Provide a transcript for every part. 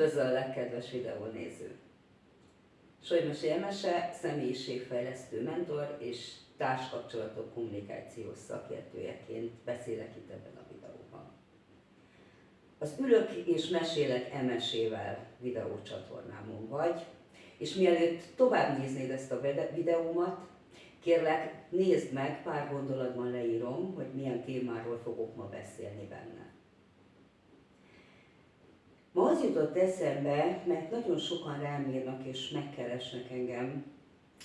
Üdvözöllek, kedves videónéző! Solymos Emese személyiségfejlesztő mentor és társkapcsolatok kommunikációs szakértőjeként beszélek itt ebben a videóban. Az Ülök és Mesélek Emesével videócsatornámon vagy, és mielőtt tovább néznéd ezt a videómat, kérlek nézd meg, pár gondolatban leírom, hogy milyen témáról fogok ma beszélni benne. Az jutott eszembe, mert nagyon sokan rám írnak és megkeresnek engem,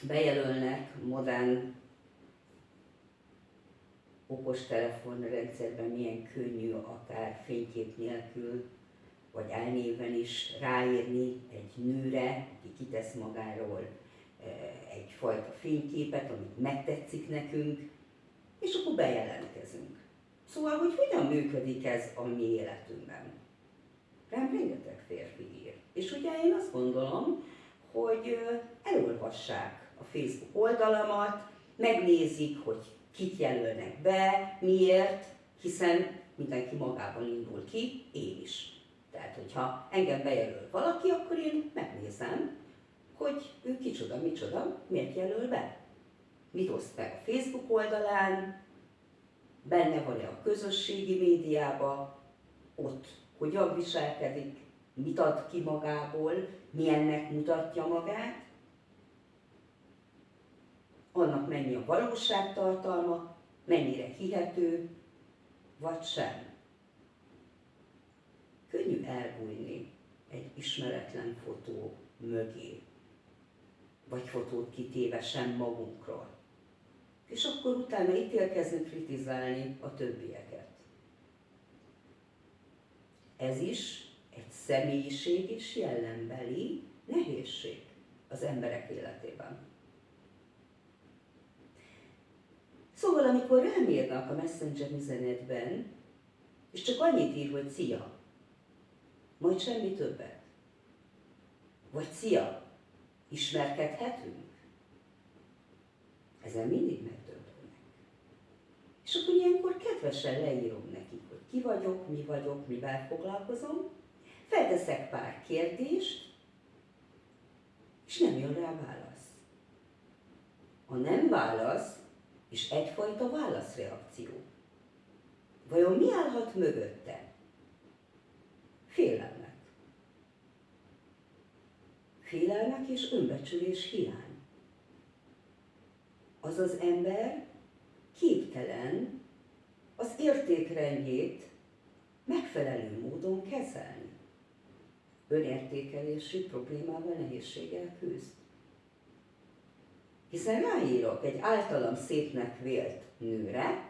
bejelölnek modern okostelefonrendszerben milyen könnyű akár fénykép nélkül, vagy elnéven is ráírni egy nőre, aki kitesz magáról e, egyfajta fényképet, amit megtetszik nekünk, és akkor bejelentkezünk. Szóval, hogy hogyan működik ez a mi életünkben? Rám rengeteg férfi ír. És ugye én azt gondolom, hogy elolvassák a Facebook oldalamat, megnézik, hogy kit jelölnek be, miért, hiszen mindenki magában indul ki, én is. Tehát, hogyha engem bejelöl valaki, akkor én megnézem, hogy ő kicsoda, micsoda, miért jelöl be. Mit oszt meg a Facebook oldalán, benne van-e a közösségi médiába, ott hogyan viselkedik, mit ad ki magából, milyennek mutatja magát, annak mennyi a valóságtartalma, mennyire hihető, vagy sem. Könnyű elbújni egy ismeretlen fotó mögé, vagy fotót kitéve sem magunkról. És akkor utána ítélkezni, kritizálni a többieket. Ez is egy személyiség és jellembeli nehézség az emberek életében. Szóval, amikor rám írnak a Messenger üzenetben, és csak annyit ír, hogy szia, majd semmi többet. Vagy szia, ismerkedhetünk? Ezen mindig megdöbbenek. És akkor ilyenkor kedvesen leírom ki vagyok, mi vagyok, mivel foglalkozom, felteszek pár kérdést, és nem jön rá válasz. A nem válasz és egyfajta válaszreakció. Vajon mi állhat mögötte? Félelmek. Félelmek és önbecsülés hiány. Az az ember képtelen értékrendjét megfelelő módon kezelni. Önértékelési problémával, nehézséggel küzd. Hiszen ráírok egy általam szépnek vélt nőre,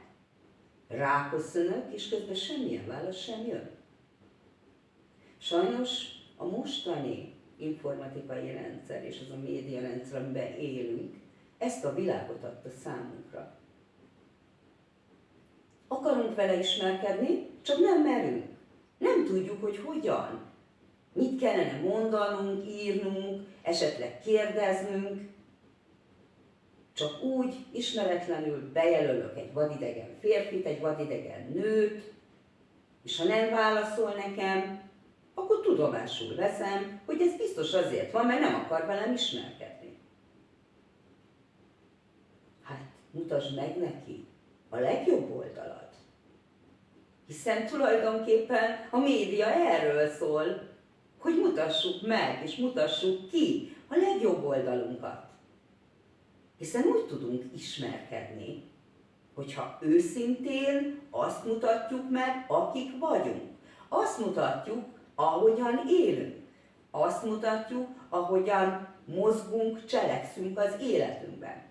ráköszönök, és közben semmilyen válasz sem jön. Sajnos a mostani informatikai rendszer és az a média rendszer, amiben élünk, ezt a világot adta számunkra. Akarunk vele ismerkedni, csak nem merünk. Nem tudjuk, hogy hogyan. Mit kellene mondanunk, írnunk, esetleg kérdeznünk. Csak úgy, ismeretlenül bejelölök egy vadidegen férfit, egy vadidegen nőt, és ha nem válaszol nekem, akkor tudomásul veszem, hogy ez biztos azért van, mert nem akar velem ismerkedni. Hát, mutasd meg neki a legjobb oldalat. Hiszen tulajdonképpen a média erről szól, hogy mutassuk meg és mutassuk ki a legjobb oldalunkat. Hiszen úgy tudunk ismerkedni, hogyha őszintén azt mutatjuk meg, akik vagyunk. Azt mutatjuk, ahogyan élünk. Azt mutatjuk, ahogyan mozgunk, cselekszünk az életünkben.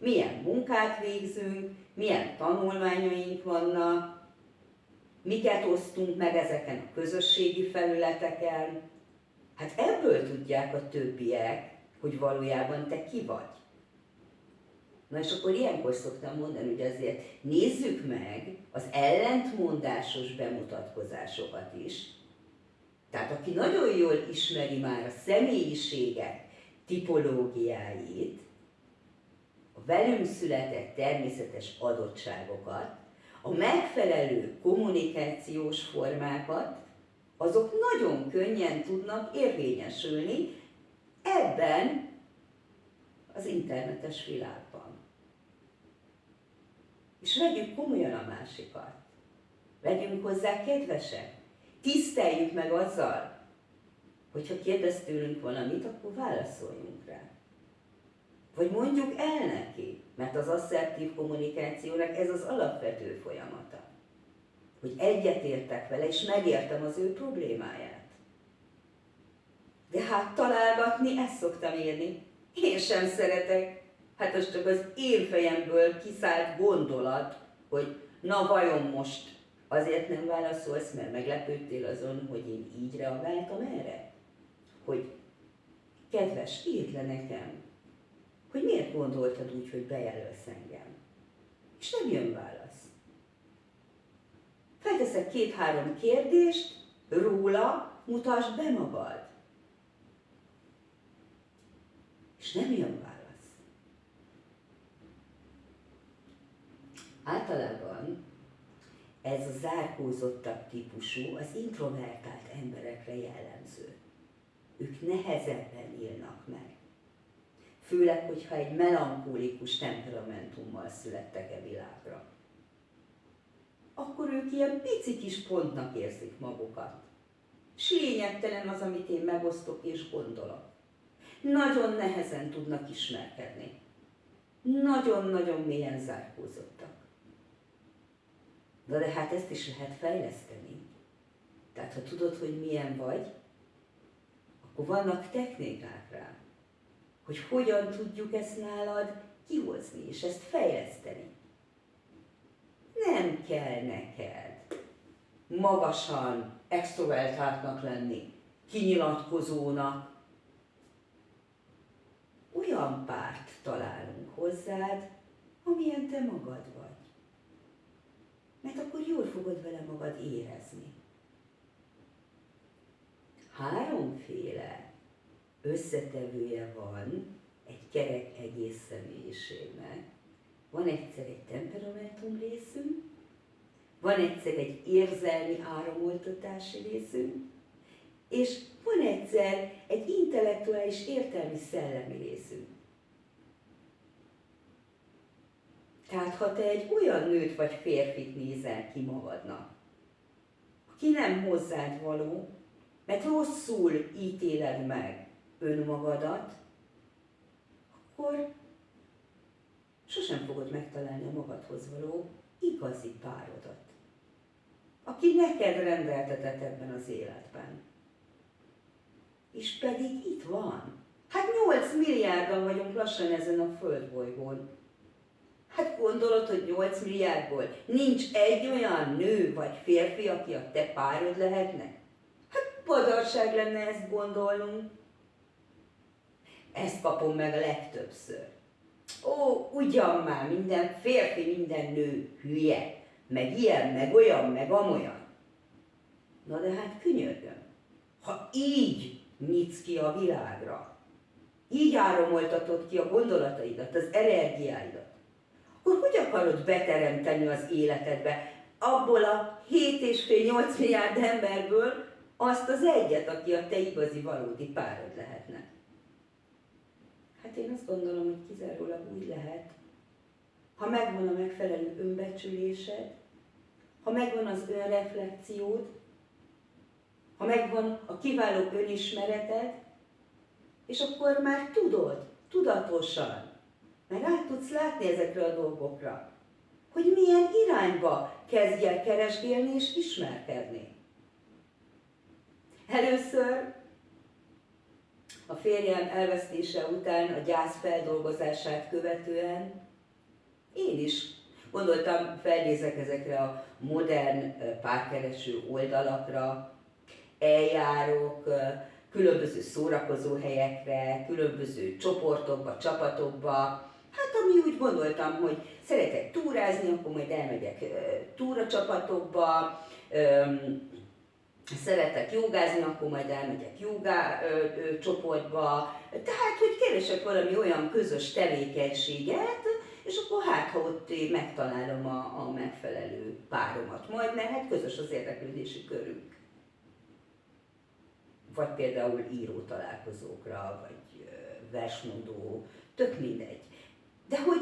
Milyen munkát végzünk, milyen tanulmányaink vannak, miket osztunk meg ezeken a közösségi felületeken. Hát ebből tudják a többiek, hogy valójában te ki vagy. Na és akkor ilyenkor szoktam mondani, hogy azért nézzük meg az ellentmondásos bemutatkozásokat is. Tehát aki nagyon jól ismeri már a személyiségek tipológiáit, velünk született természetes adottságokat, a megfelelő kommunikációs formákat, azok nagyon könnyen tudnak érvényesülni ebben az internetes világban. És vegyük komolyan a másikat. Legyünk hozzá kedvesek. Tiszteljük meg azzal, hogyha kérdez tőlünk valamit, akkor válaszoljunk rá. Vagy mondjuk el neki, mert az asszertív kommunikációnak ez az alapvető folyamata. Hogy egyetértek vele, és megértem az ő problémáját. De hát találgatni, ezt szoktam írni. Én sem szeretek. Hát az csak az én fejemből kiszállt gondolat, hogy na vajon most azért nem válaszolsz, mert meglepődtél azon, hogy én így reagáltam erre? Hogy kedves, írd le nekem, hogy miért gondoltad úgy, hogy bejelölsz engem. És nem jön válasz. Felteszek két-három kérdést, róla mutasd be magad. És nem jön válasz. Általában ez a zárkózottabb típusú, az introvertált emberekre jellemző. Ők nehezebben élnek meg. Főleg, hogyha egy melankólikus temperamentummal születtek e világra. Akkor ők ilyen pici kis pontnak érzik magukat. S lényegtelen az, amit én megosztok és gondolok. Nagyon nehezen tudnak ismerkedni. Nagyon-nagyon mélyen zárkózottak. Na de hát ezt is lehet fejleszteni. Tehát ha tudod, hogy milyen vagy, akkor vannak technikák rá, hogy hogyan tudjuk ezt nálad kihozni, és ezt fejleszteni. Nem kell neked magasan extrovertáltnak lenni, kinyilatkozónak. Olyan párt találunk hozzád, amilyen te magad vagy mert akkor jól fogod vele magad érezni. Háromféle összetevője van egy kerek egész személyiségnek. Van egyszer egy temperamentum részünk, van egyszer egy érzelmi áramoltatási részünk, és van egyszer egy intellektuális értelmi szellemi részünk. Tehát ha te egy olyan nőt vagy férfit nézel ki magadnak, aki nem hozzád való, mert rosszul ítéled meg önmagadat, akkor sosem fogod megtalálni a magadhoz való igazi párodat, aki neked rendeltetett ebben az életben. És pedig itt van. Hát 8 milliárdan vagyunk lassan ezen a földbolygón. Hát gondolod, hogy 8 milliárdból nincs egy olyan nő vagy férfi, aki a te párod lehetne? Hát padarság lenne ezt gondolnunk. Ezt kapom meg a legtöbbször. Ó, ugyan már, minden férfi, minden nő hülye, meg ilyen, meg olyan, meg amolyan. Na de hát könyörgöm, ha így nyitsz ki a világra, így áramoltatod ki a gondolataidat, az energiáidat, akkor hogy akarod beteremteni az életedbe abból a 7,5-8 milliárd emberből azt az egyet, aki a te igazi, valódi párod lehetne? Hát én azt gondolom, hogy kizárólag úgy lehet, ha megvan a megfelelő önbecsülésed, ha megvan az önreflexiód, ha megvan a kiváló önismereted, és akkor már tudod, tudatosan, mert át tudsz látni ezekre a dolgokra, hogy milyen irányba kezdj el keresgélni és ismerkedni. Először a férjem elvesztése után, a gyász feldolgozását követően én is gondoltam, felnézek ezekre a modern párkereső oldalakra, eljárok, különböző szórakozó helyekre, különböző csoportokba, csapatokba, Hát ami úgy gondoltam, hogy szeretek túrázni, akkor majd elmegyek túracsapatokba, szeretek jogázni, akkor majd elmegyek jogá csoportba. Tehát, hogy keresek valami olyan közös tevékenységet, és akkor hát, ha ott megtalálom a, a megfelelő páromat majd, mert hát közös az érdeklődési körünk. vagy például író találkozókra, vagy versmondó, tök mindegy. De hogy,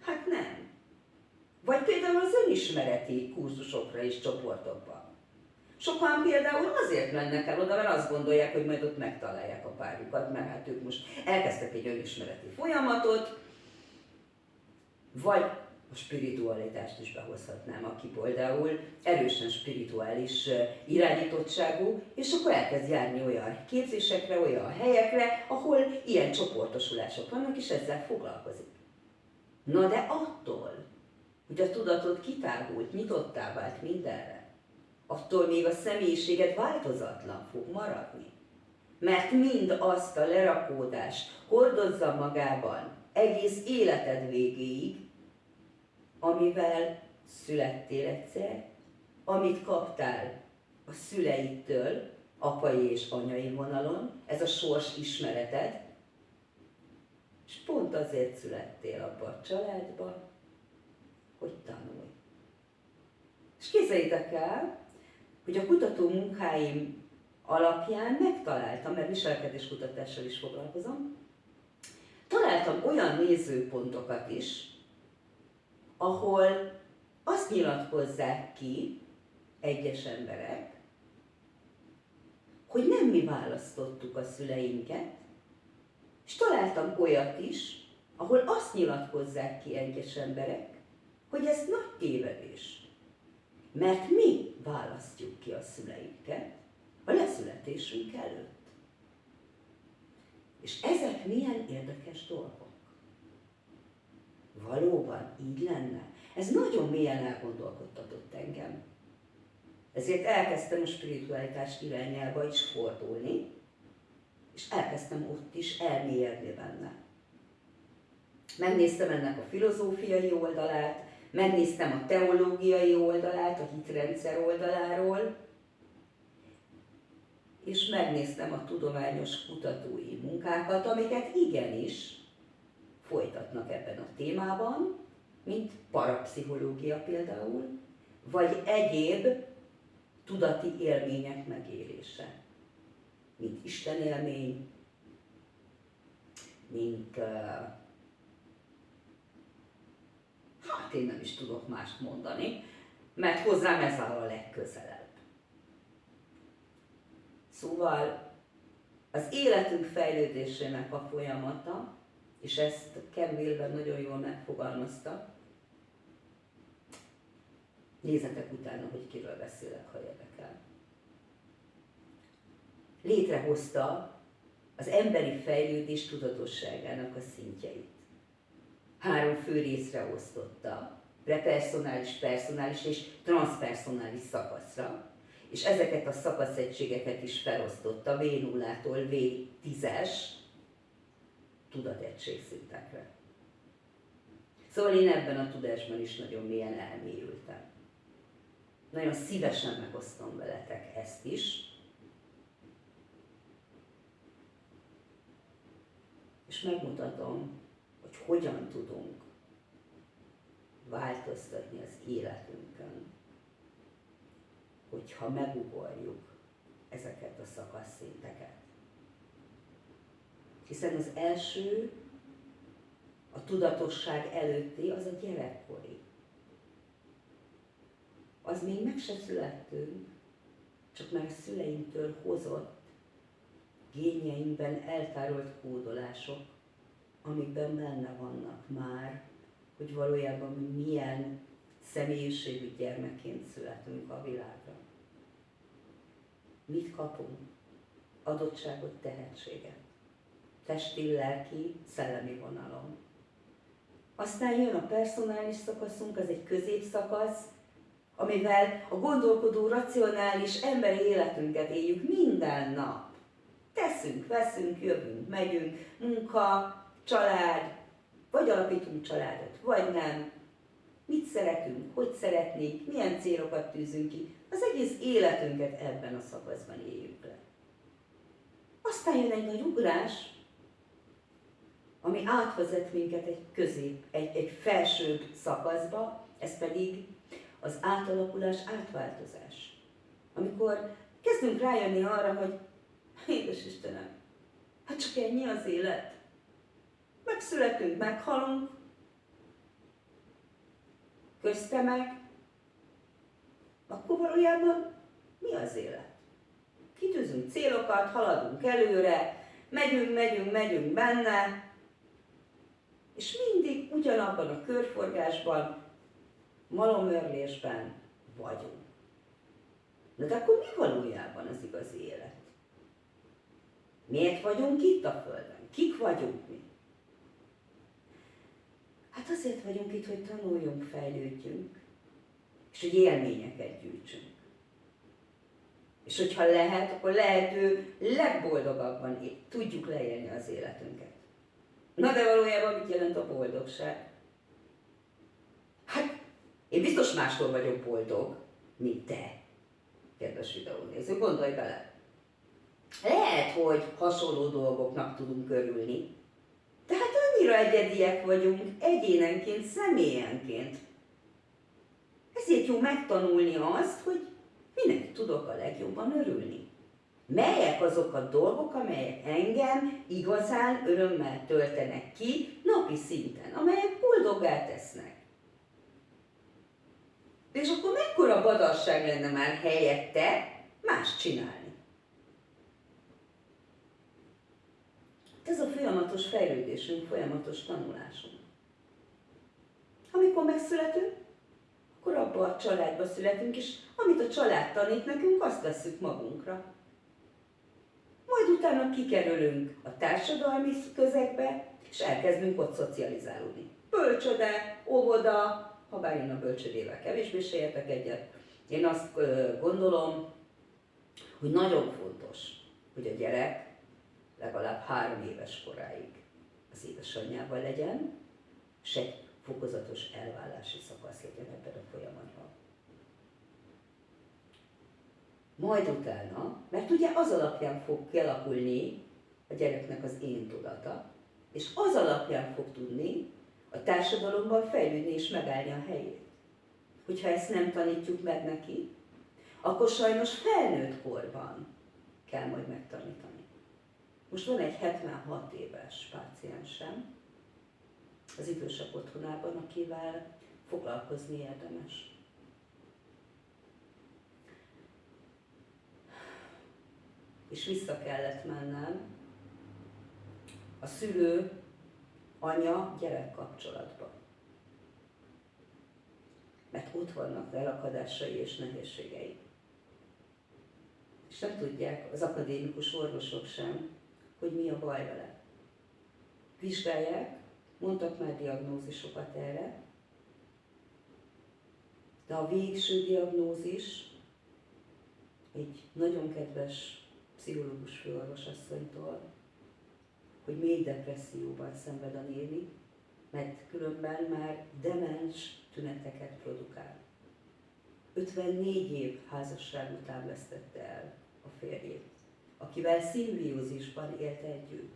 hát nem. Vagy például az önismereti kurzusokra és csoportokba. Sokan például azért mennek el oda, mert azt gondolják, hogy majd ott megtalálják a párjukat, mert hát ők most elkezdtek egy önismereti folyamatot, vagy a spiritualitást is behozhatnám, aki például erősen spirituális irányítottságú, és akkor elkezd járni olyan képzésekre, olyan helyekre, ahol ilyen csoportosulások vannak, és ezzel foglalkozik. Na de attól, hogy a tudatod kitágult, nyitottá vált mindenre, attól még a személyiséged változatlan fog maradni. Mert mind azt a lerakódást hordozza magában egész életed végéig, amivel születtél egyszer, amit kaptál a szüleidtől, apai és anyai vonalon, ez a sors ismereted, és pont azért születtél abba a családba, hogy tanulj. És képzeljétek el, hogy a kutató munkáim alapján megtaláltam, mert viselkedéskutatással is foglalkozom, találtam olyan nézőpontokat is, ahol azt nyilatkozzák ki egyes emberek, hogy nem mi választottuk a szüleinket, és találtam olyat is, ahol azt nyilatkozzák ki egyes emberek, hogy ez nagy tévedés. Mert mi választjuk ki a szüleinket a leszületésünk előtt. És ezek milyen érdekes dolgok. Valóban így lenne? Ez nagyon mélyen elgondolkodtatott engem. Ezért elkezdtem a spiritualitás irányába is fordulni, és elkezdtem ott is elmélyedni benne. Megnéztem ennek a filozófiai oldalát, megnéztem a teológiai oldalát, a hitrendszer oldaláról, és megnéztem a tudományos kutatói munkákat, amiket igenis folytatnak ebben a témában, mint parapszichológia például, vagy egyéb tudati élmények megélése, mint Isten élmény, mint uh, hát én nem is tudok mást mondani, mert hozzám ez áll a legközelebb. Szóval az életünk fejlődésének a folyamata, és ezt Ken Wilber nagyon jól megfogalmazta, nézzetek utána, hogy kiről beszélek, ha érdekel. Létrehozta az emberi fejlődés tudatosságának a szintjeit három fő részre osztotta, prepersonális, personális és transpersonális szakaszra, és ezeket a szakaszegységeket is felosztotta V0-tól V10-es tudategységszintekre. Szóval én ebben a tudásban is nagyon mélyen elmélyültem. Nagyon szívesen megosztom veletek ezt is. És megmutatom, hogyan tudunk változtatni az életünkön, hogyha megugorjuk ezeket a szakaszszinteket. Hiszen az első, a tudatosság előtti, az a gyerekkori. Az még meg se születtünk, csak már a szüleinktől hozott génjeinkben eltárolt kódolások amikben benne vannak már, hogy valójában mi milyen személyiségű gyermekként születünk a világra. Mit kapunk? Adottságot, tehetséget. Testi, lelki, szellemi vonalon. Aztán jön a personális szakaszunk, az egy középszakasz, amivel a gondolkodó, racionális emberi életünket éljük minden nap. Teszünk, veszünk, jövünk, megyünk, munka, család, vagy alapítunk családot, vagy nem, mit szeretünk, hogy szeretnénk, milyen célokat tűzünk ki, az egész életünket ebben a szakaszban éljük le. Aztán jön egy nagy ugrás, ami átvezet minket egy közép, egy, egy felsőbb szakaszba, ez pedig az átalakulás, átváltozás. Amikor kezdünk rájönni arra, hogy édes Istenem, hát csak ennyi az élet. Megszületünk, meghalunk, közte meg, akkor valójában mi az élet? Kitűzünk célokat, haladunk előre, megyünk, megyünk, megyünk benne, és mindig ugyanabban a körforgásban, malomörlésben vagyunk. Na de akkor mi valójában az igazi élet? Miért vagyunk itt a Földön? Kik vagyunk mi? Hát azért vagyunk itt, hogy tanuljunk, fejlődjünk, és hogy élményeket gyűjtsünk. És hogyha lehet, akkor lehető legboldogabban tudjuk leélni az életünket. Na de valójában mit jelent a boldogság? Hát, én biztos mástól vagyok boldog, mint te, kedves videónéző, gondolj bele. Lehet, hogy hasonló dolgoknak tudunk örülni, de hát annyira egyediek vagyunk egyénenként, személyenként. Ezért jó megtanulni azt, hogy minek tudok a legjobban örülni. Melyek azok a dolgok, amelyek engem igazán örömmel töltenek ki napi szinten, amelyek boldoggá tesznek. És akkor mekkora badasság lenne már helyette más csinálni. Ez a folyamatos fejlődésünk, folyamatos tanulásunk. Amikor megszületünk, akkor abba a családba születünk, és amit a család tanít nekünk, azt veszük magunkra. Majd utána kikerülünk a társadalmi közegbe, és elkezdünk ott szocializálódni. Bölcsöde, óvoda, ha bár én a bölcsödével kevésbé se értek egyet. Én azt gondolom, hogy nagyon fontos, hogy a gyerek legalább három éves koráig az édesanyjával legyen, egy fokozatos elválási szakasz legyen ebben a folyamatban. Majd utána, mert ugye az alapján fog kialakulni a gyereknek az én tudata, és az alapján fog tudni a társadalomban fejlődni és megállni a helyét. Hogyha ezt nem tanítjuk meg neki, akkor sajnos felnőtt korban kell majd megtanítani. Most van egy 76 éves páciensem az idősebb otthonában, akivel foglalkozni érdemes. És vissza kellett mennem a szülő anya-gyerek kapcsolatba. Mert ott vannak elakadásai és nehézségei. És nem tudják az akadémikus orvosok sem, hogy mi a baj vele. Vizsgálják, mondtak már diagnózisokat erre, de a végső diagnózis egy nagyon kedves pszichológus főorvosasszonytól, hogy mély depresszióban szenved a néni, mert különben már demens tüneteket produkál. 54 év házasság után vesztette el a férjét, akivel szimbiózisban élt együtt.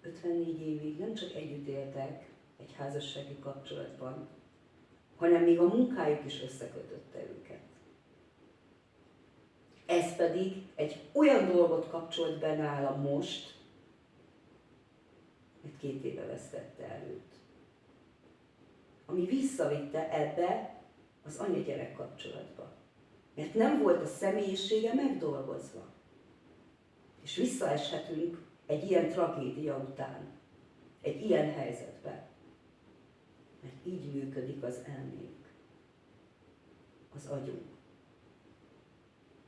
54 évig nem csak együtt éltek egy házassági kapcsolatban, hanem még a munkájuk is összekötötte őket. Ez pedig egy olyan dolgot kapcsolt be nála most, mert két éve vesztette el őt. Ami visszavitte ebbe az anya-gyerek kapcsolatba. Mert nem volt a személyisége megdolgozva. És visszaeshetünk egy ilyen tragédia után, egy ilyen helyzetbe. Mert így működik az elménk, az agyunk.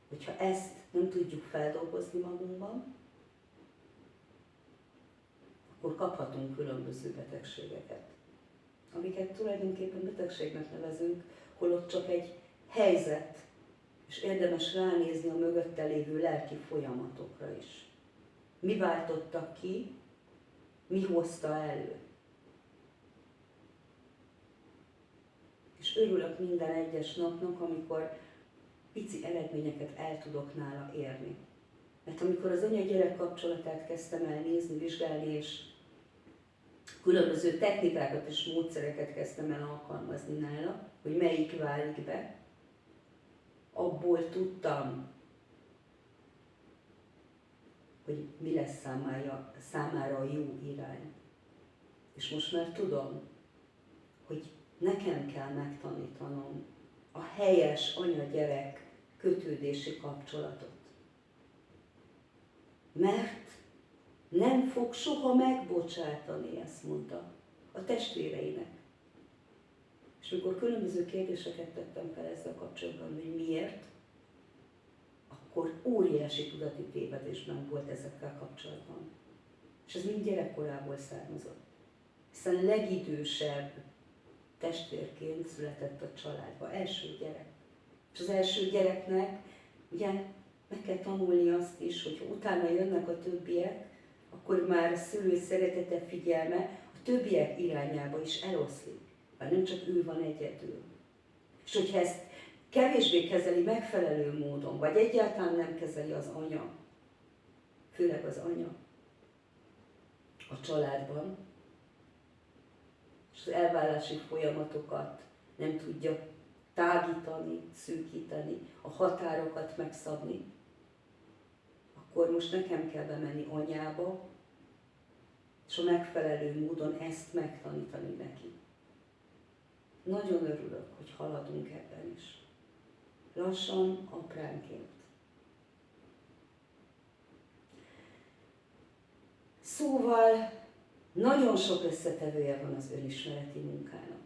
Hogyha ezt nem tudjuk feldolgozni magunkban, akkor kaphatunk különböző betegségeket, amiket tulajdonképpen betegségnek nevezünk, holott csak egy helyzet, és érdemes ránézni a mögötte lévő lelki folyamatokra is. Mi váltotta ki, mi hozta elő. És örülök minden egyes napnak, amikor pici eredményeket el tudok nála érni. Mert amikor az anya-gyerek kapcsolatát kezdtem el nézni, vizsgálni, és különböző technikákat és módszereket kezdtem el alkalmazni nála, hogy melyik válik be, abból tudtam, hogy mi lesz számára, számára a jó irány. És most már tudom, hogy nekem kell megtanítanom a helyes anya-gyerek kötődési kapcsolatot. Mert nem fog soha megbocsátani, ezt mondta a testvéreinek. És amikor különböző kérdéseket tettem fel ezzel kapcsolatban, hogy miért, akkor óriási tudati tévedésben volt ezekkel kapcsolatban. És ez mind gyerekkorából származott. Hiszen legidősebb testvérként született a családba, első gyerek. És az első gyereknek ugye meg kell tanulni azt is, hogy utána jönnek a többiek, akkor már szülő szeretete, figyelme a többiek irányába is eloszlik. Mert nem csak ő van egyedül. És hogyha ezt kevésbé kezeli megfelelő módon, vagy egyáltalán nem kezeli az anya, főleg az anya a családban, és az elvállási folyamatokat nem tudja tágítani, szűkíteni, a határokat megszabni, akkor most nekem kell bemenni anyába, és a megfelelő módon ezt megtanítani neki. Nagyon örülök, hogy haladunk ebben is. Lassan, apránként. Szóval nagyon sok összetevője van az önismereti munkának.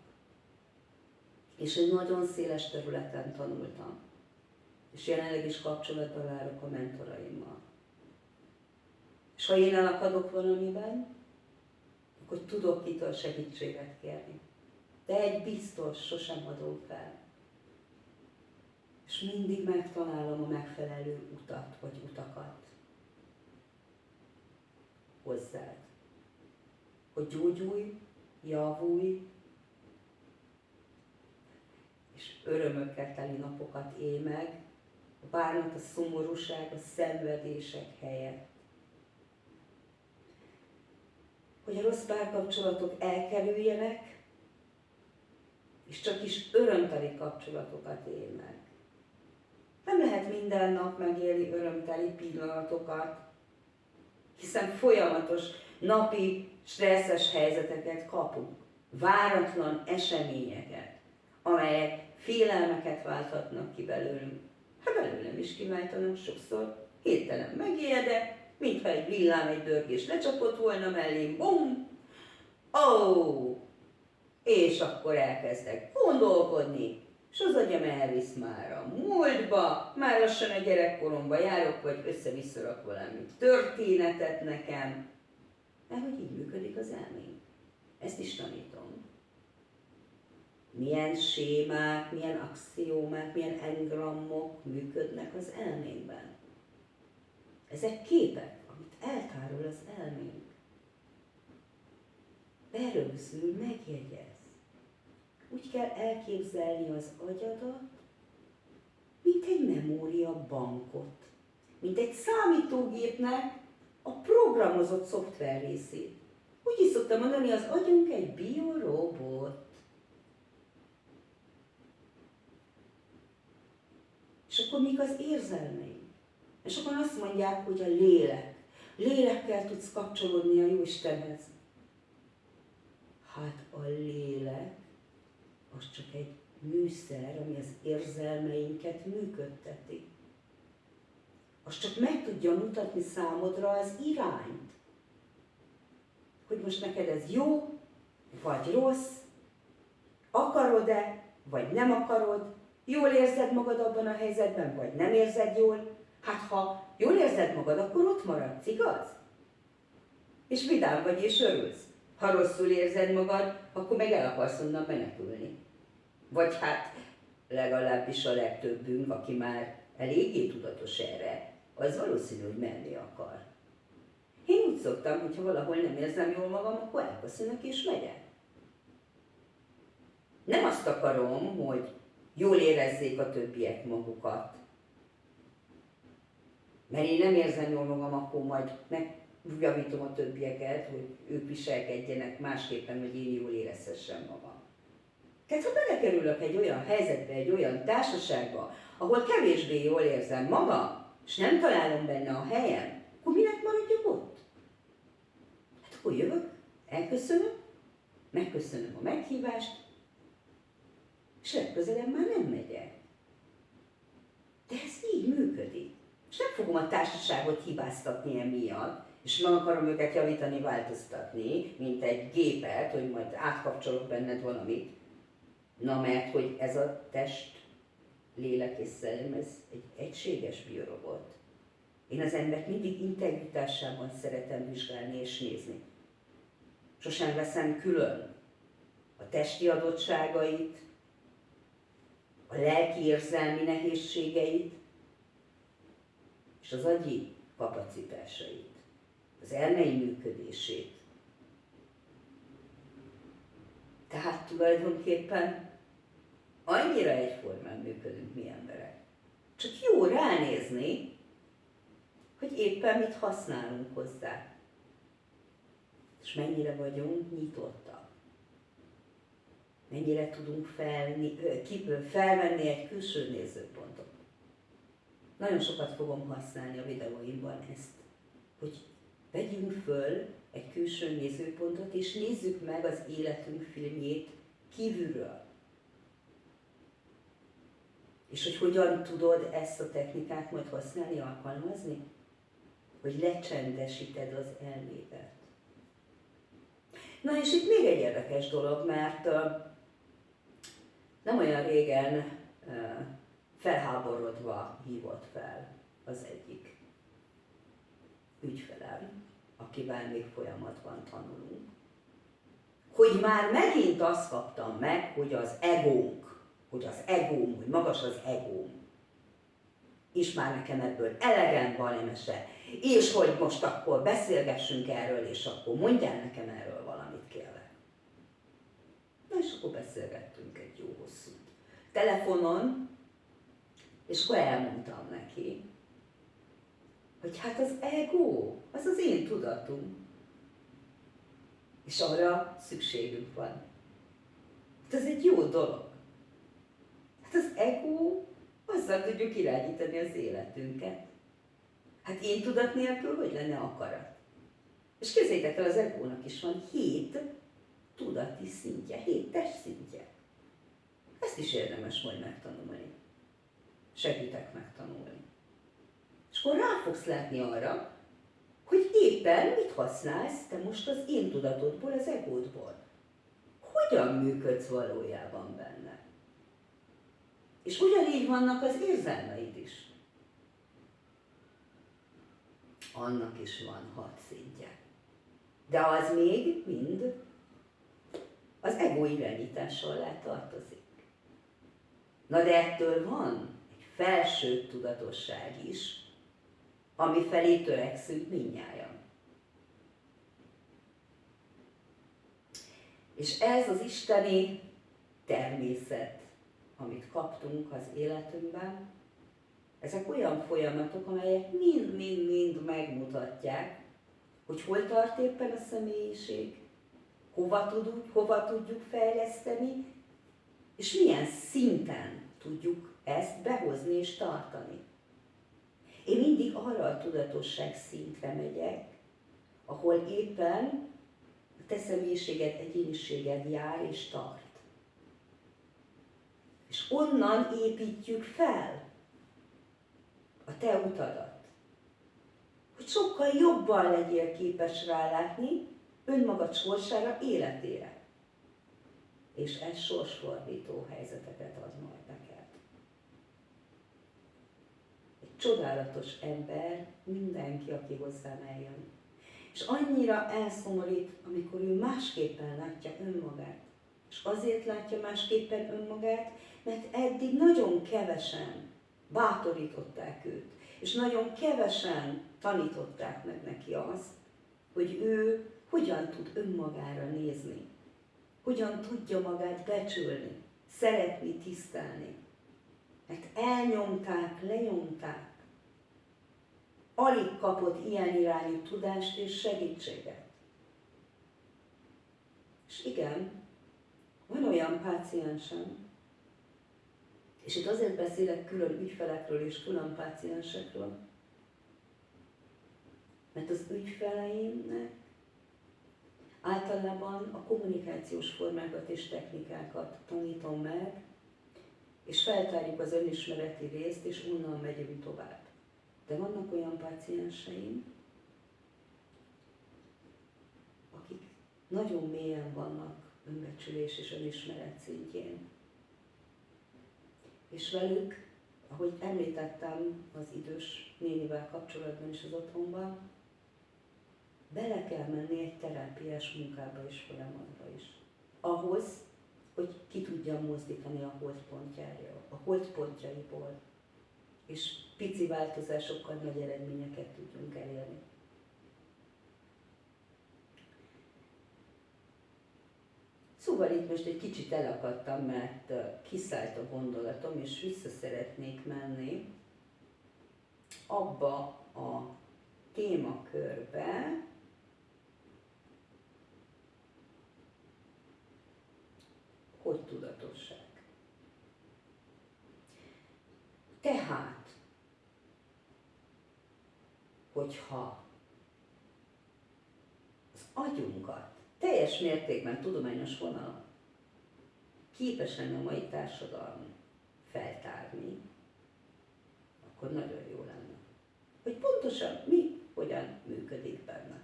És egy nagyon széles területen tanultam. És jelenleg is kapcsolatban állok a mentoraimmal. És ha én elakadok valamiben, akkor tudok kitől segítséget kérni. De egy biztos, sosem adom fel. És mindig megtalálom a megfelelő utat, vagy utakat hozzád. Hogy gyógyulj, javulj, és örömökkel teli napokat élj meg, a bánat, a szomorúság, a szenvedések helyett. Hogy a rossz párkapcsolatok elkerüljenek, és csak is örömteli kapcsolatokat él meg. Nem lehet minden nap megélni örömteli pillanatokat, hiszen folyamatos napi stresszes helyzeteket kapunk, váratlan eseményeket, amelyek félelmeket válthatnak ki belőlünk. Hát belőlem is kiváltanak sokszor, hirtelen megijedek, mintha egy villám, egy dörgés lecsapott volna mellém, bum, ó, oh, és akkor elkezdek gondolkodni, és az agyam elvisz már a múltba, már lassan a gyerekkoromba járok, vagy össze-visszarak valami történetet nekem, mert hogy így működik az elmény. Ezt is tanítom. Milyen sémák, milyen axiómák, milyen engrammok működnek az elménkben. Ezek képek, amit eltárol az elménk. Berögzül, megjegyez. Úgy kell elképzelni az agyadat, mint egy memória bankot, mint egy számítógépnek a programozott szoftver részét. Úgy is szoktam mondani, az agyunk egy biorobot. És akkor még az érzelmeink. És akkor azt mondják, hogy a lélek. Lélekkel tudsz kapcsolódni a Jóistenhez. Hát a lélek az csak egy műszer, ami az érzelmeinket működteti. Az csak meg tudja mutatni számodra az irányt. Hogy most neked ez jó, vagy rossz, akarod-e, vagy nem akarod, jól érzed magad abban a helyzetben, vagy nem érzed jól. Hát ha jól érzed magad, akkor ott maradsz, igaz? És vidám vagy és örülsz. Ha rosszul érzed magad, akkor meg el akarsz onnan menekülni. Vagy hát legalábbis a legtöbbünk, aki már eléggé tudatos erre, az valószínű, hogy menni akar. Én úgy szoktam, hogy ha valahol nem érzem jól magam, akkor elköszönök és megyek. Nem azt akarom, hogy jól érezzék a többiek magukat. Mert én nem érzem jól magam, akkor majd megjavítom a többieket, hogy ők viselkedjenek másképpen, hogy én jól érezhessem magam. Tehát ha belekerülök egy olyan helyzetbe, egy olyan társaságba, ahol kevésbé jól érzem magam, és nem találom benne a helyem, akkor minek maradjak ott? Hát akkor jövök, elköszönöm, megköszönöm a meghívást, és legközelebb már nem megyek. De ez így működik. És nem fogom a társaságot hibáztatni emiatt, és meg akarom őket javítani, változtatni, mint egy gépet, hogy majd átkapcsolok benned valamit. Na mert, hogy ez a test, lélek és szellem, ez egy egységes biorobot. Én az embert mindig integritásában szeretem vizsgálni és nézni. Sosem veszem külön a testi adottságait, a lelki érzelmi nehézségeit, és az agyi kapacitásait, az elmei működését. Tehát tulajdonképpen annyira egyformán működünk mi emberek. Csak jó ránézni, hogy éppen mit használunk hozzá. És mennyire vagyunk nyitottak. Mennyire tudunk felni, felvenni egy külső nézőpontot. Nagyon sokat fogom használni a videóimban ezt, hogy vegyünk föl egy külső nézőpontot, és nézzük meg az életünk filmjét kívülről. És hogy hogyan tudod ezt a technikát majd használni, alkalmazni? Hogy lecsendesíted az elmédet. Na és itt még egy érdekes dolog, mert nem olyan régen felháborodva hívott fel az egyik ügyfelem, akivel még folyamatban tanulunk, hogy már megint azt kaptam meg, hogy az egónk, hogy az egóm, hogy magas az egóm, és már nekem ebből elegem van, emese, és hogy most akkor beszélgessünk erről, és akkor mondjál nekem erről valamit, kérlek. Na és akkor beszélgettünk egy jó hosszú telefonon, és akkor elmondtam neki, hogy hát az ego, az az én tudatom. És arra szükségünk van. Hát ez egy jó dolog. Ego, azzal tudjuk irányítani az életünket. Hát én tudat nélkül hogy lenne akarat? És képzeljétek el, az egónak is van hét tudati szintje, hét test szintje. Ezt is érdemes majd megtanulni. Segítek megtanulni. És akkor rá fogsz látni arra, hogy éppen mit használsz te most az én tudatodból, az egódból. Hogyan működsz valójában benne. És ugyanígy vannak az érzelmeid is. Annak is van hat szintje. De az még mind az ego irányítás alá tartozik. Na de ettől van egy felső tudatosság is, ami felé törekszünk minnyáján. És ez az isteni természet, amit kaptunk az életünkben, ezek olyan folyamatok, amelyek mind-mind-mind megmutatják, hogy hol tart éppen a személyiség, hova tudjuk, hova tudjuk fejleszteni, és milyen szinten tudjuk ezt behozni és tartani. Én mindig arra a tudatosság szintre megyek, ahol éppen a te személyiséged, egyéniséged jár és tart. És onnan építjük fel a te utadat. Hogy sokkal jobban legyél képes rálátni önmagad sorsára, életére. És ez sorsfordító helyzeteket ad majd neked csodálatos ember mindenki, aki hozzám eljön. És annyira elszomorít, amikor ő másképpen látja önmagát. És azért látja másképpen önmagát, mert eddig nagyon kevesen bátorították őt, és nagyon kevesen tanították meg neki azt, hogy ő hogyan tud önmagára nézni, hogyan tudja magát becsülni, szeretni, tisztelni. Mert elnyomták, lenyomták, alig kapott ilyen irányú tudást és segítséget. És igen, van olyan páciensem, és itt azért beszélek külön ügyfelekről és külön páciensekről, mert az ügyfeleimnek általában a kommunikációs formákat és technikákat tanítom meg, és feltárjuk az önismereti részt, és onnan megyünk tovább. De vannak olyan pácienseim, akik nagyon mélyen vannak önbecsülés és önismeret szintjén. És velük, ahogy említettem az idős nénivel kapcsolatban is az otthonban, bele kell menni egy terápiás munkába és folyamatba is. Ahhoz, hogy ki tudjam mozdítani a holdpontjára, a holdpontjaiból, és pici változásokkal nagy eredményeket tudjunk elérni. Szóval itt most egy kicsit elakadtam, mert kiszállt a gondolatom, és vissza szeretnék menni abba a témakörbe, hogy tudatosság. Tehát, hogyha az agyunkat teljes mértékben tudományos vonalon képes lenne a mai társadalom feltárni, akkor nagyon jó lenne. Hogy pontosan mi, hogyan működik benne.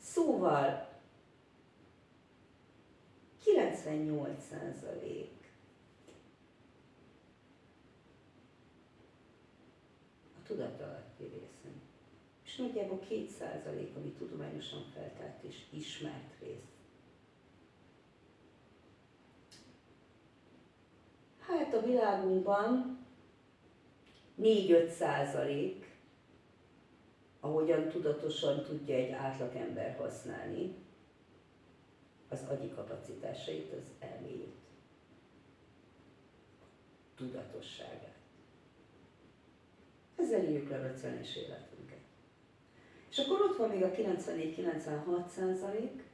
Szóval 98 százalék a tudatalatti részen. És nagyjából 2 százalék, ami tudományosan feltárt és ismert rész. Hát a világunkban 4-5 százalék ahogyan tudatosan tudja egy átlagember használni az agyi kapacitásait, az elméjét, tudatosságát. Ezzel írjuk le a racionális életünket. És akkor ott van még a 94-96 százalék,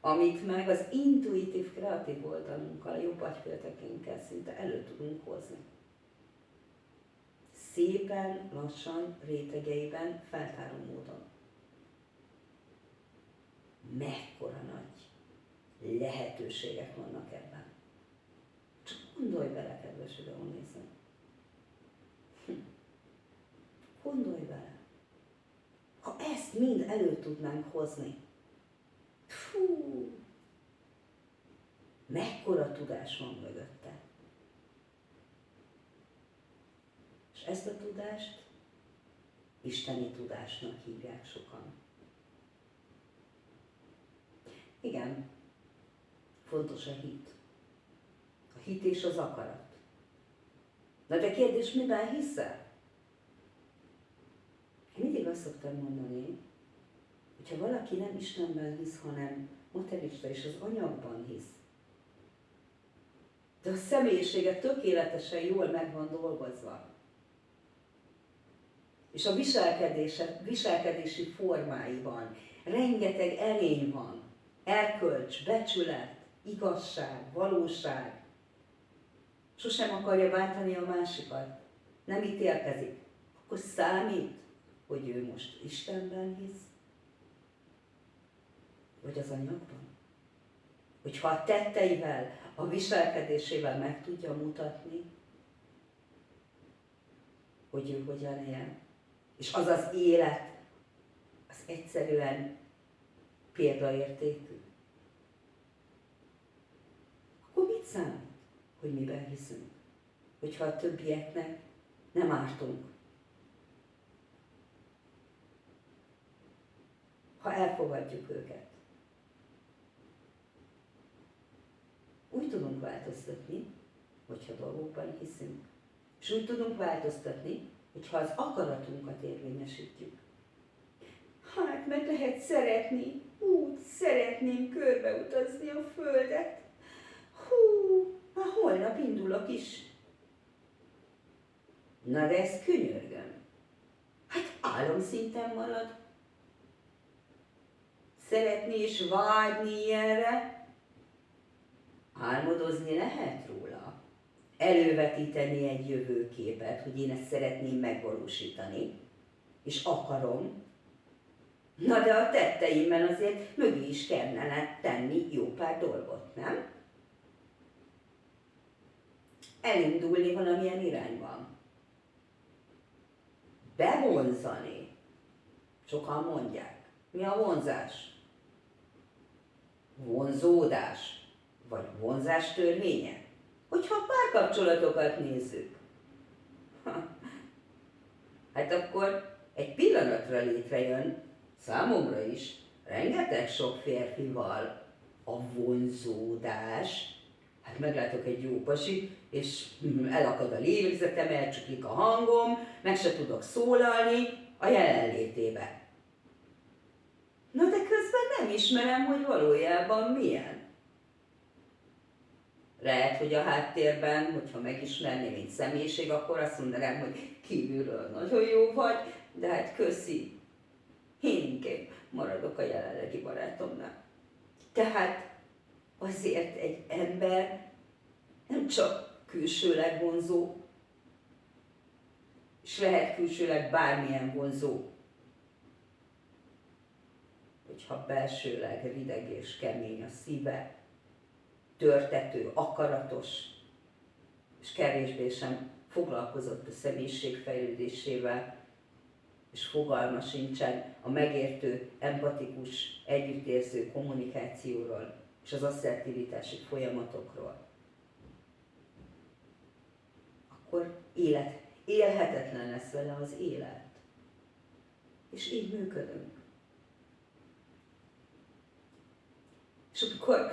amit meg az intuitív, kreatív oldalunkkal, jobb agyféltekénkkel szinte elő tudunk hozni szépen, lassan, rétegeiben, feltáró módon. Mekkora nagy lehetőségek vannak ebben. Gondolj bele, kedves videónéző. Hm. Gondolj bele. Ha ezt mind elő tudnánk hozni, fú, mekkora tudás van mögötte. És ezt a tudást isteni tudásnak hívják sokan. Igen, fontos a hit. Hit és az akarat. Na de kérdés, miben hiszel? Én mindig azt szoktam mondani, hogyha valaki nem Istenben hisz, hanem materista és az anyagban hisz, de a személyisége tökéletesen jól meg van dolgozva, és a viselkedése, viselkedési formáiban rengeteg erény van, erkölcs, becsület, igazság, valóság. Sosem akarja bántani a másikat, nem ítélkezik. Akkor számít, hogy ő most Istenben hisz, vagy az anyagban. Hogyha a tetteivel, a viselkedésével meg tudja mutatni, hogy ő hogyan él, és az az élet, az egyszerűen példaértékű. Akkor mit számít, hogy miben hiszünk? Hogyha a többieknek nem ártunk. Ha elfogadjuk őket. Úgy tudunk változtatni, hogyha dolgokban hiszünk. És úgy tudunk változtatni, hogyha az akaratunkat érvényesítjük. Hát, meg lehet szeretni, úgy szeretném körbeutazni a Földet. Hú, már holnap indulok is. Na de ez könyörgöm. Hát álomszinten marad. Szeretni és vágyni ilyenre, álmodozni lehet róla. Elővetíteni egy jövőképet, hogy én ezt szeretném megvalósítani, és akarom, Na de a tetteimben azért mögé is kellene tenni jó pár dolgot, nem? Elindulni valamilyen irányban. Bevonzani. Sokan mondják. Mi a vonzás? Vonzódás. Vagy vonzás törvénye? Hogyha párkapcsolatokat nézzük. Hát akkor egy pillanatra létrejön számomra is rengeteg sok férfival a vonzódás, hát meglátok egy jó pasi, és elakad a lélegzetem, elcsuklik a hangom, meg se tudok szólalni a jelenlétébe. Na de közben nem ismerem, hogy valójában milyen. Lehet, hogy a háttérben, hogyha megismerni, mint személyiség, akkor azt mondanám, hogy kívülről nagyon jó vagy, de hát köszi, én inkább maradok a jelenlegi barátomnál. Tehát azért egy ember nem csak külsőleg vonzó, és lehet külsőleg bármilyen vonzó, hogyha belsőleg rideg és kemény a szíve, törtető, akaratos, és kevésbé sem foglalkozott a személyiség fejlődésével, és fogalma sincsen a megértő, empatikus, együttérző kommunikációról és az asszertivitási folyamatokról, akkor élet, élhetetlen lesz vele az élet. És így működünk. És akkor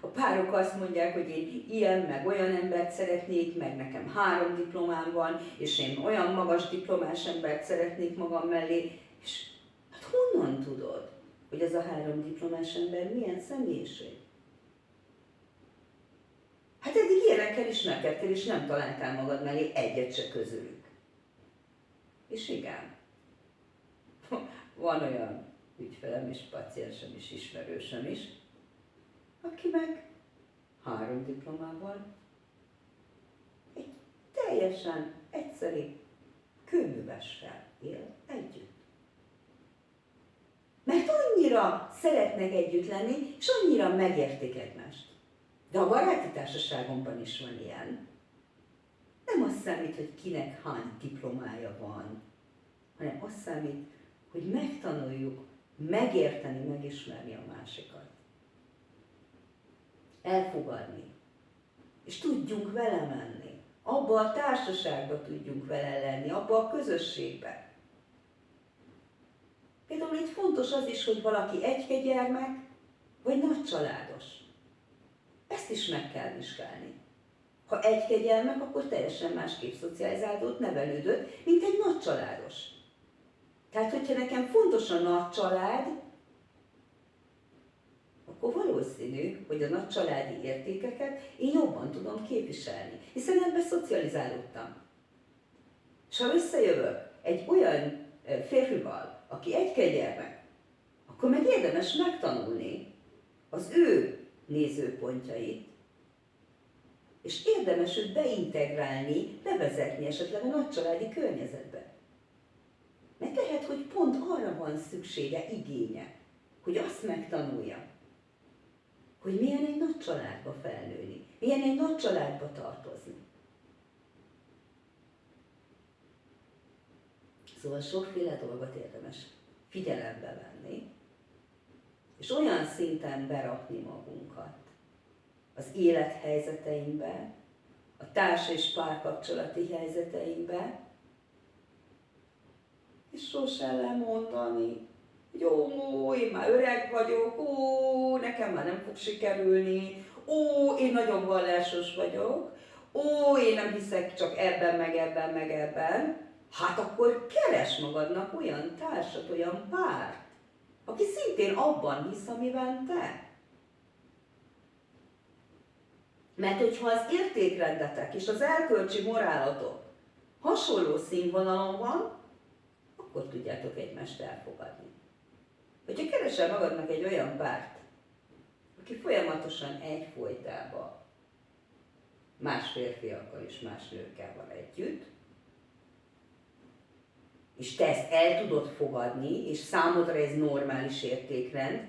a párok azt mondják, hogy én ilyen, meg olyan embert szeretnék, meg nekem három diplomám van, és én olyan magas diplomás embert szeretnék magam mellé, és hát honnan tudod, hogy ez a három diplomás ember milyen személyiség? Hát eddig ilyenekkel ismerkedtél, és nem találtál magad mellé egyet se közülük. És igen, van olyan ügyfelem és paciensem is, ismerősöm is, aki meg három diplomával egy teljesen egyszerű kőművessel él együtt. Mert annyira szeretnek együtt lenni, és annyira megértik egymást. De a baráti társaságomban is van ilyen. Nem az számít, hogy kinek hány diplomája van, hanem az számít, hogy megtanuljuk megérteni, megismerni a másikat elfogadni. És tudjunk vele menni. Abba a társaságba tudjunk vele lenni, abba a közösségbe. Például itt fontos az is, hogy valaki egy gyermek, vagy nagy családos. Ezt is meg kell vizsgálni. Ha egy gyermek, akkor teljesen másképp szocializálódott, nevelődött, mint egy nagy családos. Tehát, hogyha nekem fontos a nagy család, akkor valószínű, hogy a nagy családi értékeket én jobban tudom képviselni, hiszen ebbe szocializálódtam. És ha összejövök egy olyan férfival, aki egy kegyelme, akkor meg érdemes megtanulni az ő nézőpontjait, és érdemes őt beintegrálni, bevezetni esetleg a nagycsaládi környezetbe. Mert lehet, hogy pont arra van szüksége, igénye, hogy azt megtanulja, hogy milyen egy nagy családba felnőni, milyen egy nagy családba tartozni. Szóval sokféle dolgot érdemes figyelembe venni, és olyan szinten berakni magunkat az élethelyzeteinkbe, a társ és párkapcsolati helyzeteinkbe, és sosem lemondani, jó, én már öreg vagyok, ó, nekem már nem fog sikerülni, ó, én nagyon vallásos vagyok, ó, én nem hiszek csak ebben, meg ebben, meg ebben, hát akkor keres magadnak olyan társat, olyan párt, aki szintén abban hisz, amiben te. Mert hogyha az értékrendetek és az elkölcsi morálatok hasonló színvonalon van, akkor tudjátok egymást elfogadni. Hogyha keresel magadnak egy olyan párt, aki folyamatosan egyfolytában más férfiakkal és más nőkkel van együtt, és te ezt el tudod fogadni, és számodra ez normális értékrend,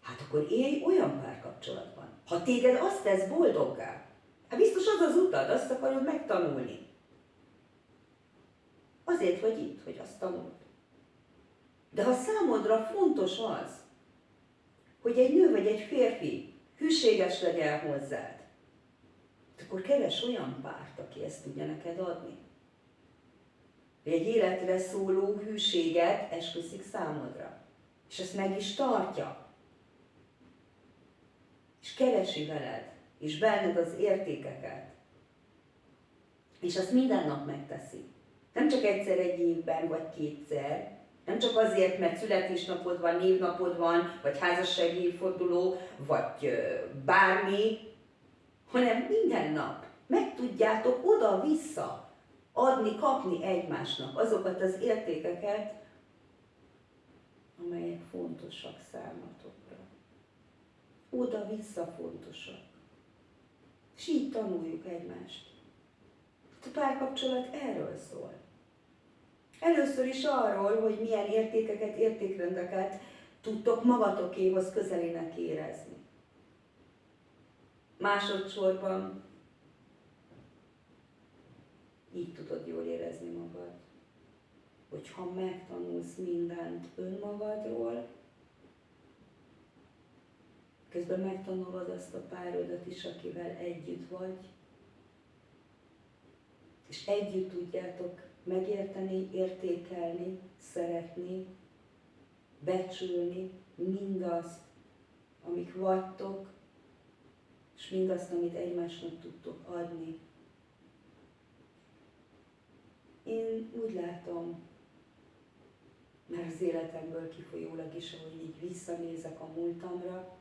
hát akkor élj olyan párkapcsolatban. Ha téged azt tesz boldoggá, hát biztos az az utad, azt akarod megtanulni. Azért vagy itt, hogy azt tanuld. De ha számodra fontos az, hogy egy nő vagy egy férfi hűséges legyen hozzád, akkor keres olyan párt, aki ezt tudja neked adni. Egy életre szóló hűséget esküszik számodra. És ezt meg is tartja. És keresi veled, és benned az értékeket. És azt minden nap megteszi. Nem csak egyszer egy évben, vagy kétszer, nem csak azért, mert születésnapod van, névnapod van, vagy házassági évforduló, vagy bármi, hanem minden nap meg tudjátok oda-vissza adni, kapni egymásnak azokat az értékeket, amelyek fontosak számotokra. Oda-vissza fontosak. És így tanuljuk egymást. A párkapcsolat erről szól. Először is arról, hogy milyen értékeket, értékrendeket tudtok magatokéhoz közelének érezni. Másodszorban így tudod jól érezni magad. Hogyha megtanulsz mindent önmagadról, közben megtanulod azt a párodat is, akivel együtt vagy, és együtt tudjátok megérteni, értékelni, szeretni, becsülni mindazt, amik vagytok, és mindazt, amit egymásnak tudtok adni. Én úgy látom, mert az életemből kifolyólag is, ahogy így visszanézek a múltamra,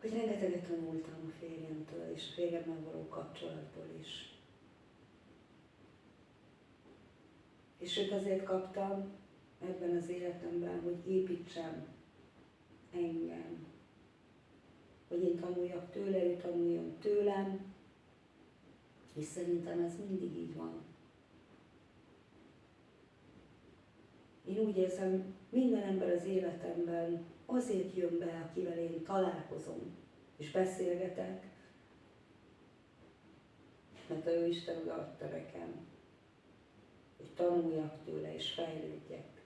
hogy rengeteget tanultam a férjemtől, és a férjemmel való kapcsolatból is. És őt azért kaptam ebben az életemben, hogy építsem engem. Hogy én tanuljak tőle, ő tanuljon tőlem, és szerintem ez mindig így van. Én úgy érzem, minden ember az életemben azért jön be, akivel én találkozom és beszélgetek, mert ő Isten odaadta nekem, hogy tanuljak tőle és fejlődjek.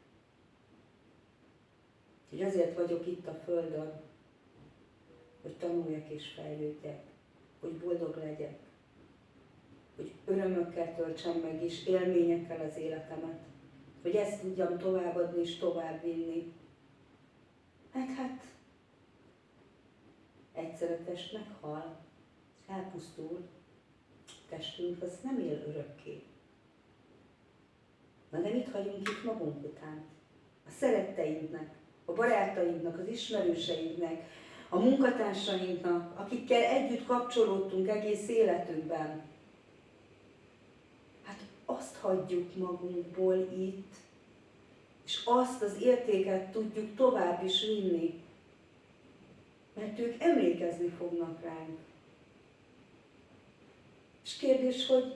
Hogy azért vagyok itt a Földön, hogy tanuljak és fejlődjek, hogy boldog legyek, hogy örömökkel töltsem meg és élményekkel az életemet, hogy ezt tudjam továbbadni és továbbvinni, meg hát egyszer a test meghal, elpusztul, testünk az nem él örökké. Na de mit hagyunk itt magunk után? A szeretteinknek, a barátainknak, az ismerőseinknek, a munkatársainknak, akikkel együtt kapcsolódtunk egész életünkben. Hát azt hagyjuk magunkból itt, és azt az értéket tudjuk tovább is vinni. Mert ők emlékezni fognak ránk. És kérdés, hogy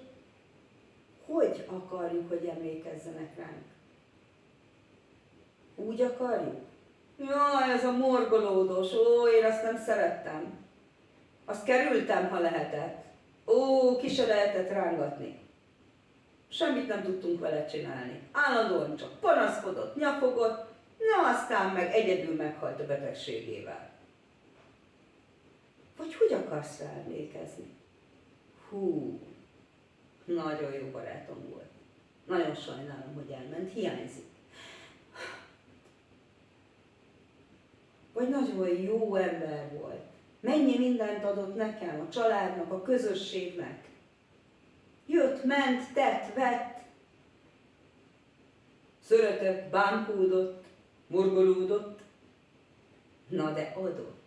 hogy akarjuk, hogy emlékezzenek ránk? Úgy akarjuk? Jaj, ez a morgolódós, ó, én azt nem szerettem. Azt kerültem, ha lehetett. Ó, ki se lehetett rángatni. Semmit nem tudtunk vele csinálni. Állandóan csak panaszkodott, nyafogott, na aztán meg egyedül meghalt a betegségével. Vagy hogy akarsz rá emlékezni? Hú, nagyon jó barátom volt. Nagyon sajnálom, hogy elment, hiányzik. Vagy nagyon jó ember volt. Mennyi mindent adott nekem, a családnak, a közösségnek. Jött, ment, tett, vett. Szöretett, bánkódott, morgolódott. Na de adott.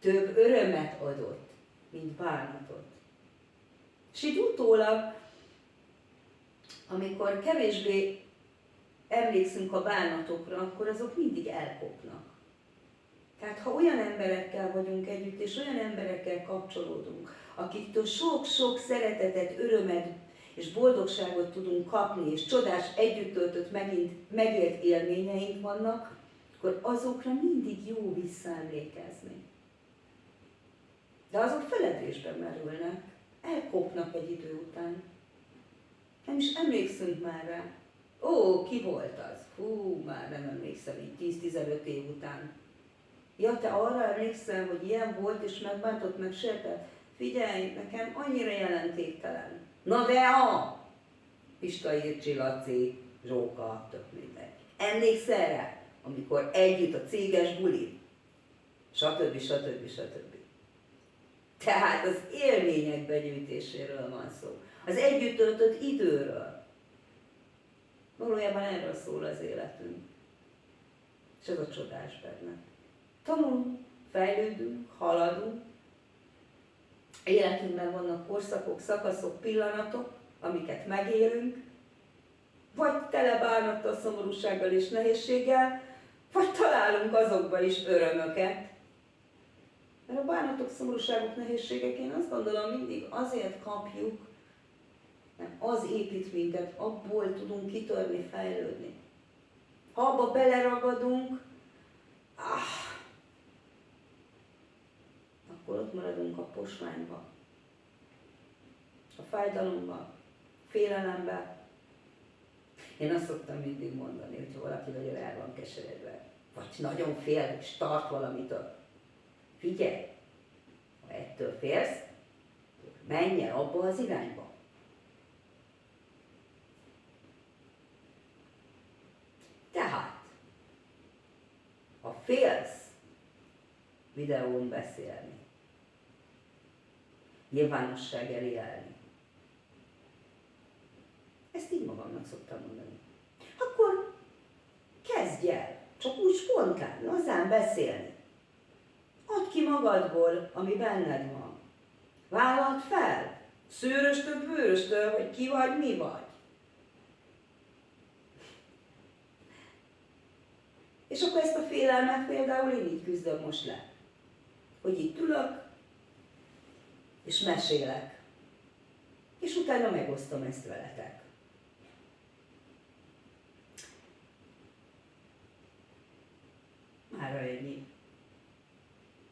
Több örömet adott, mint bánatot. És így utólag, amikor kevésbé emlékszünk a bánatokra, akkor azok mindig elkopnak. Tehát ha olyan emberekkel vagyunk együtt, és olyan emberekkel kapcsolódunk, akiktől sok-sok szeretetet, örömet és boldogságot tudunk kapni, és csodás együtt töltött megint megélt élményeink vannak, akkor azokra mindig jó visszaemlékezni. De azok feledésbe merülnek, elkopnak egy idő után. Nem is emlékszünk már rá. Ó, ki volt az? Hú, már nem emlékszem, így 10-15 év után. Ja, te arra emlékszel, hogy ilyen volt, és megbántott, meg sértett? Figyelj, nekem annyira jelentéktelen. Na de a! Pista Ircsi, Laci, Zsóka, tök mindegy. Emlékszel rá? Amikor együtt a céges buli? Stb. stb. stb. Tehát az élmények begyűjtéséről van szó. Az együtt töltött időről. Valójában erről szól az életünk. És ez a csodás benne. Tanulunk, fejlődünk, haladunk. Életünkben vannak korszakok, szakaszok, pillanatok, amiket megélünk, vagy tele bánattal, szomorúsággal és nehézséggel, vagy találunk azokba is örömöket. Mert a bánatok, szomorúságok, nehézségek, én azt gondolom, mindig azért kapjuk, mert az épít minket, abból tudunk kitörni, fejlődni. Ha abba beleragadunk, ah, akkor ott maradunk a posványba, a fájdalomba, félelembe. Én azt szoktam mindig mondani, hogyha valaki nagyon el van keseredve, vagy nagyon fél, és tart valamitől, figyelj, ha ettől félsz, menj el abba az irányba. Tehát, ha félsz videón beszélni, nyilvánosság elé állni, ezt így magamnak szoktam mondani. Akkor kezdj el, csak úgy spontán, lazán beszélni. Add ki magadból, ami benned van. Vállalt fel, szőröstől, bőröstől, hogy ki vagy, mi vagy. És akkor ezt a félelmet például én így küzdöm most le. Hogy itt ülök, és mesélek. És utána megosztom ezt veletek. Mára ennyi.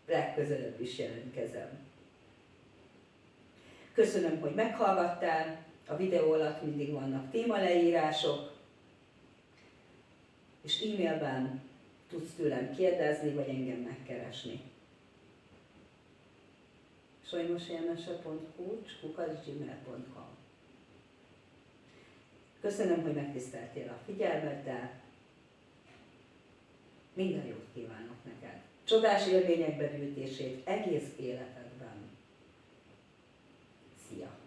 Legközelebb is jelentkezem. Köszönöm, hogy meghallgattál. A videó alatt mindig vannak témaleírások, és e-mailben tudsz tőlem kérdezni, vagy engem megkeresni. sajnosjelmese.kulcs, kukacgmail.com Köszönöm, hogy megtiszteltél a figyelmeddel. Minden jót kívánok neked. Csodás élmények begyűjtését egész életedben. Szia!